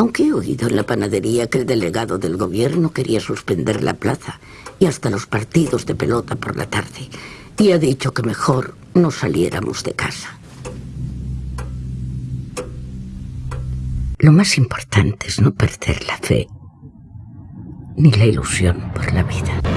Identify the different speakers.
Speaker 1: Aunque he oído en la panadería que el delegado del gobierno quería suspender la plaza y hasta los partidos de pelota por la tarde. Y ha dicho que mejor no saliéramos de casa. Lo más importante es no perder la fe ni la ilusión por la vida.